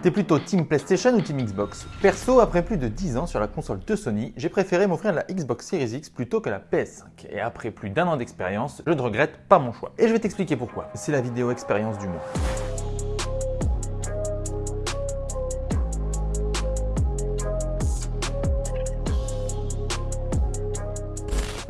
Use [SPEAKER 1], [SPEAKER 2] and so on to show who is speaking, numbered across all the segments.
[SPEAKER 1] T'es plutôt Team PlayStation ou Team Xbox Perso, après plus de 10 ans sur la console de Sony, j'ai préféré m'offrir la Xbox Series X plutôt que la PS5. Et après plus d'un an d'expérience, je ne regrette pas mon choix. Et je vais t'expliquer pourquoi. C'est la vidéo expérience du mois.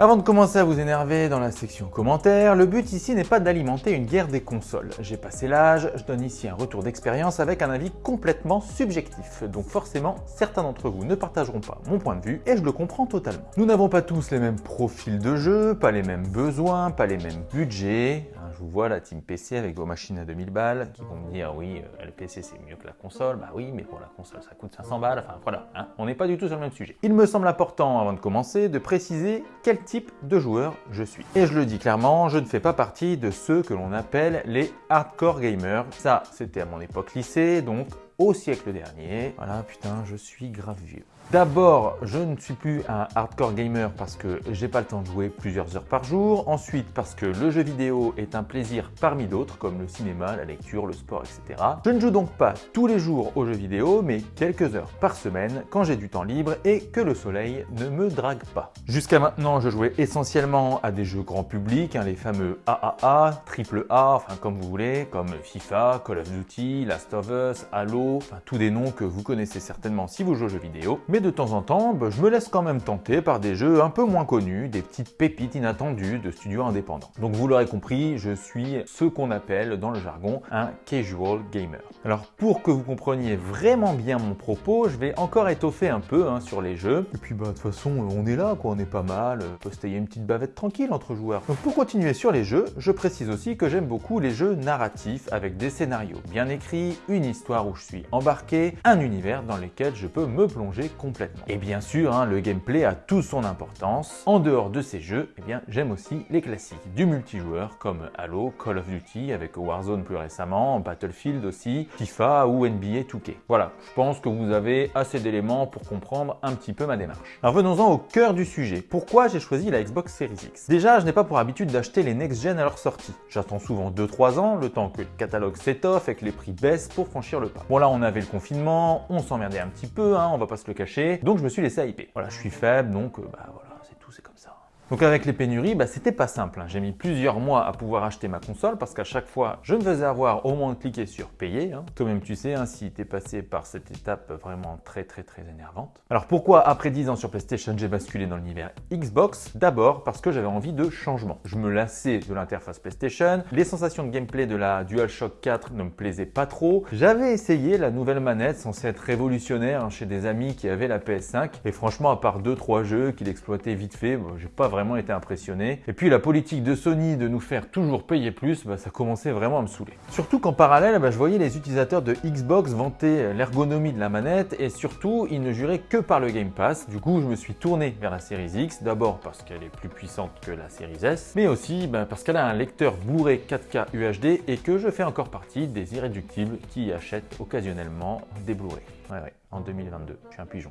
[SPEAKER 1] Avant de commencer à vous énerver dans la section commentaires, le but ici n'est pas d'alimenter une guerre des consoles. J'ai passé l'âge, je donne ici un retour d'expérience avec un avis complètement subjectif. Donc forcément, certains d'entre vous ne partageront pas mon point de vue et je le comprends totalement. Nous n'avons pas tous les mêmes profils de jeu, pas les mêmes besoins, pas les mêmes budgets, je vous vois la team PC avec vos machines à 2000 balles qui vont me dire oui, euh, le PC c'est mieux que la console. Bah oui, mais pour la console ça coûte 500 balles. Enfin voilà, hein. on n'est pas du tout sur le même sujet. Il me semble important avant de commencer de préciser quel type de joueur je suis. Et je le dis clairement, je ne fais pas partie de ceux que l'on appelle les hardcore gamers. Ça, c'était à mon époque lycée, donc au siècle dernier. Voilà, putain, je suis grave vieux. D'abord, je ne suis plus un hardcore gamer parce que j'ai pas le temps de jouer plusieurs heures par jour. Ensuite, parce que le jeu vidéo est un plaisir parmi d'autres, comme le cinéma, la lecture, le sport, etc. Je ne joue donc pas tous les jours aux jeux vidéo, mais quelques heures par semaine quand j'ai du temps libre et que le soleil ne me drague pas. Jusqu'à maintenant, je jouais essentiellement à des jeux grand public, hein, les fameux AAA, AAA, enfin comme vous voulez, comme FIFA, Call of Duty, Last of Us, Halo, enfin tous des noms que vous connaissez certainement si vous jouez aux jeux vidéo. Mais de temps en temps, bah, je me laisse quand même tenter par des jeux un peu moins connus, des petites pépites inattendues de studios indépendants. Donc vous l'aurez compris, je suis ce qu'on appelle dans le jargon un casual gamer. Alors pour que vous compreniez vraiment bien mon propos, je vais encore étoffer un peu hein, sur les jeux. Et puis bah de toute façon, on est là on est pas mal, on une petite bavette tranquille entre joueurs. Donc pour continuer sur les jeux, je précise aussi que j'aime beaucoup les jeux narratifs avec des scénarios bien écrits, une histoire où je suis embarqué, un univers dans lequel je peux me plonger complètement et bien sûr, hein, le gameplay a toute son importance. En dehors de ces jeux, eh bien, j'aime aussi les classiques du multijoueur comme Halo, Call of Duty avec Warzone plus récemment, Battlefield aussi, FIFA ou NBA 2K. Voilà, je pense que vous avez assez d'éléments pour comprendre un petit peu ma démarche. Alors venons-en au cœur du sujet. Pourquoi j'ai choisi la Xbox Series X? Déjà, je n'ai pas pour habitude d'acheter les next-gen à leur sortie. J'attends souvent 2-3 ans, le temps que le catalogue s'étoffe et que les prix baissent pour franchir le pas. Bon là, on avait le confinement, on s'emmerdait un petit peu, hein, on va pas se le cacher, donc je me suis laissé hyper. Voilà, je suis faible, donc euh, bah voilà, c'est tout, c'est comme ça. Donc avec les pénuries, bah, c'était pas simple. Hein. J'ai mis plusieurs mois à pouvoir acheter ma console parce qu'à chaque fois, je me faisais avoir au moins de cliquer sur payer. Hein. Toi-même, tu sais, hein, si tu es passé par cette étape vraiment très très très énervante. Alors pourquoi après 10 ans sur PlayStation, j'ai basculé dans l'univers Xbox? D'abord parce que j'avais envie de changement. Je me lassais de l'interface PlayStation. Les sensations de gameplay de la DualShock 4 ne me plaisaient pas trop. J'avais essayé la nouvelle manette censée être révolutionnaire chez des amis qui avaient la PS5. Et franchement, à part 2-3 jeux qu'il exploitait vite fait, j'ai pas vraiment vraiment été impressionné. Et puis la politique de Sony de nous faire toujours payer plus, bah, ça commençait vraiment à me saouler. Surtout qu'en parallèle, bah, je voyais les utilisateurs de Xbox vanter l'ergonomie de la manette et surtout, ils ne juraient que par le Game Pass. Du coup, je me suis tourné vers la Series X, d'abord parce qu'elle est plus puissante que la Series S, mais aussi bah, parce qu'elle a un lecteur Blu-ray 4K UHD et que je fais encore partie des irréductibles qui achètent occasionnellement des Blu-ray. Ouais, ouais, en 2022, je suis un pigeon.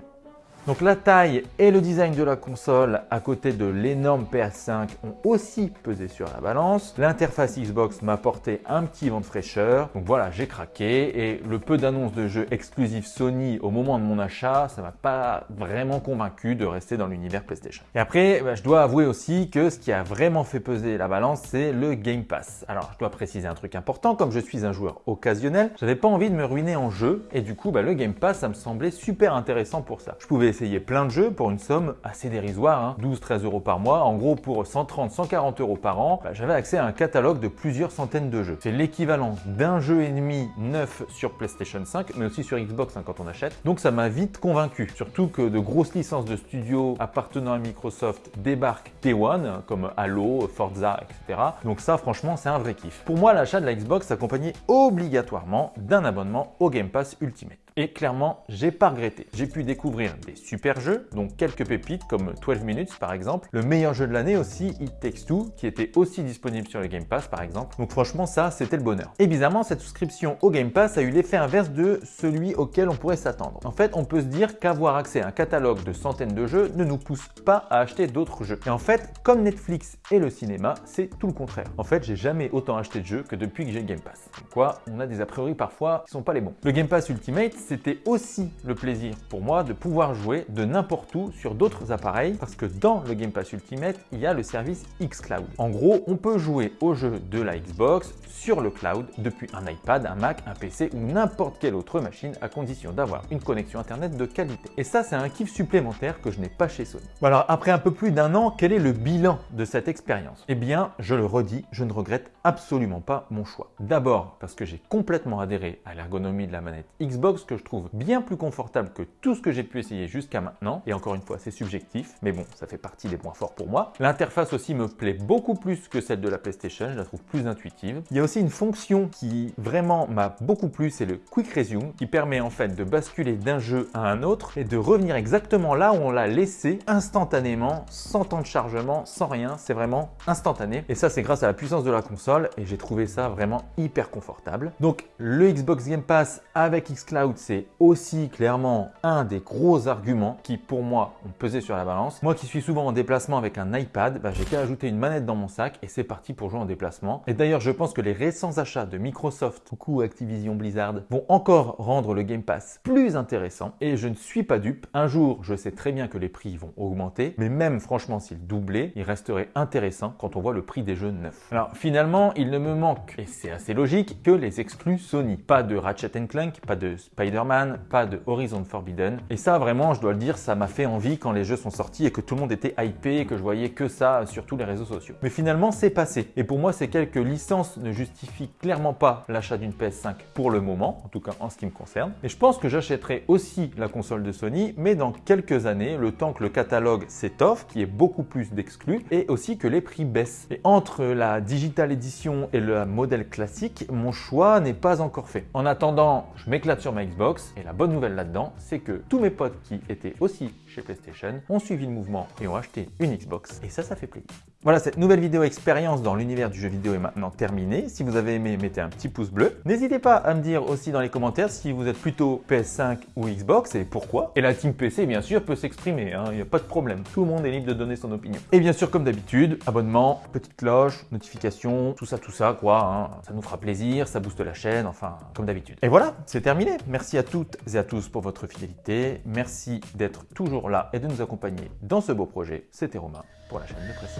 [SPEAKER 1] Donc la taille et le design de la console à côté de l'énorme PS5 ont aussi pesé sur la balance. L'interface Xbox m'a apporté un petit vent de fraîcheur. Donc voilà, j'ai craqué et le peu d'annonces de jeux exclusifs Sony au moment de mon achat, ça m'a pas vraiment convaincu de rester dans l'univers PlayStation. Et après, bah, je dois avouer aussi que ce qui a vraiment fait peser la balance, c'est le Game Pass. Alors je dois préciser un truc important, comme je suis un joueur occasionnel, j'avais pas envie de me ruiner en jeu et du coup, bah, le Game Pass, ça me semblait super intéressant pour ça. Je pouvais essayer plein de jeux pour une somme assez dérisoire, 12-13 hein. euros par mois. En gros, pour 130-140 euros par an, bah, j'avais accès à un catalogue de plusieurs centaines de jeux. C'est l'équivalent d'un jeu et demi neuf sur PlayStation 5, mais aussi sur Xbox hein, quand on achète. Donc ça m'a vite convaincu. Surtout que de grosses licences de studios appartenant à Microsoft débarquent Day One, comme Halo, Forza, etc. Donc ça, franchement, c'est un vrai kiff. Pour moi, l'achat de la Xbox s'accompagnait obligatoirement d'un abonnement au Game Pass Ultimate. Et clairement, j'ai pas regretté. J'ai pu découvrir des super jeux, donc quelques pépites comme 12 Minutes par exemple, le meilleur jeu de l'année aussi, It Takes Two, qui était aussi disponible sur le Game Pass par exemple. Donc franchement ça, c'était le bonheur. Et bizarrement, cette souscription au Game Pass a eu l'effet inverse de celui auquel on pourrait s'attendre. En fait, on peut se dire qu'avoir accès à un catalogue de centaines de jeux ne nous pousse pas à acheter d'autres jeux. Et en fait, comme Netflix et le cinéma, c'est tout le contraire. En fait, j'ai jamais autant acheté de jeux que depuis que j'ai le Game Pass. Donc quoi, on a des a priori parfois qui sont pas les bons. Le Game Pass Ultimate, c'était aussi le plaisir pour moi de pouvoir jouer de n'importe où sur d'autres appareils parce que dans le Game Pass Ultimate, il y a le service xCloud. En gros, on peut jouer aux jeux de la Xbox sur le cloud depuis un iPad, un Mac, un PC ou n'importe quelle autre machine à condition d'avoir une connexion internet de qualité. Et ça, c'est un kiff supplémentaire que je n'ai pas chez Sony. Alors après un peu plus d'un an, quel est le bilan de cette expérience? Eh bien, je le redis, je ne regrette absolument pas mon choix. D'abord parce que j'ai complètement adhéré à l'ergonomie de la manette Xbox que je trouve bien plus confortable que tout ce que j'ai pu essayer jusqu'à maintenant. Et encore une fois, c'est subjectif, mais bon, ça fait partie des points forts pour moi. L'interface aussi me plaît beaucoup plus que celle de la PlayStation, je la trouve plus intuitive. Il y a aussi une fonction qui vraiment m'a beaucoup plu, c'est le Quick Resume, qui permet en fait de basculer d'un jeu à un autre et de revenir exactement là où on l'a laissé instantanément, sans temps de chargement, sans rien, c'est vraiment instantané. Et ça, c'est grâce à la puissance de la console et j'ai trouvé ça vraiment hyper confortable. Donc le Xbox Game Pass avec xCloud, c'est aussi clairement un des gros arguments qui pour moi ont pesé sur la balance. Moi qui suis souvent en déplacement avec un iPad, bah, j'ai qu'à ajouter une manette dans mon sac et c'est parti pour jouer en déplacement. Et d'ailleurs, je pense que les récents achats de Microsoft, coucou Activision Blizzard, vont encore rendre le Game Pass plus intéressant. Et je ne suis pas dupe. Un jour, je sais très bien que les prix vont augmenter, mais même franchement, s'ils doublaient, il resterait intéressant quand on voit le prix des jeux neufs. Alors finalement, il ne me manque, et c'est assez logique, que les exclus Sony. Pas de Ratchet Clank, pas de Spider-Man, pas de Horizon Forbidden. Et ça, vraiment, je dois le dire, ça m'a fait envie quand les jeux sont sortis et que tout le monde était hypé et que je voyais que ça sur tous les réseaux sociaux. Mais finalement, c'est passé. Et pour moi, ces quelques licences ne justifient clairement pas l'achat d'une PS5 pour le moment, en tout cas en ce qui me concerne. Et je pense que j'achèterai aussi la console de Sony, mais dans quelques années, le temps que le catalogue s'étoffe, qui est beaucoup plus d'exclus, et aussi que les prix baissent. Et entre la digital edition et le modèle classique, mon choix n'est pas encore fait. En attendant, je m'éclate sur ma Xbox, et la bonne nouvelle là-dedans, c'est que tous mes potes qui étaient aussi chez PlayStation ont suivi le mouvement et ont acheté une Xbox, et ça, ça fait plaisir. Voilà, cette nouvelle vidéo expérience dans l'univers du jeu vidéo est maintenant terminée. Si vous avez aimé, mettez un petit pouce bleu. N'hésitez pas à me dire aussi dans les commentaires si vous êtes plutôt PS5 ou Xbox et pourquoi. Et la team PC, bien sûr, peut s'exprimer, hein, il n'y a pas de problème. Tout le monde est libre de donner son opinion. Et bien sûr, comme d'habitude, abonnement, petite cloche, notification, tout ça, tout ça, quoi. Hein. Ça nous fera plaisir, ça booste la chaîne, enfin, comme d'habitude. Et voilà, c'est terminé. Merci à toutes et à tous pour votre fidélité. Merci d'être toujours là et de nous accompagner dans ce beau projet. C'était Romain pour la chaîne de Précis.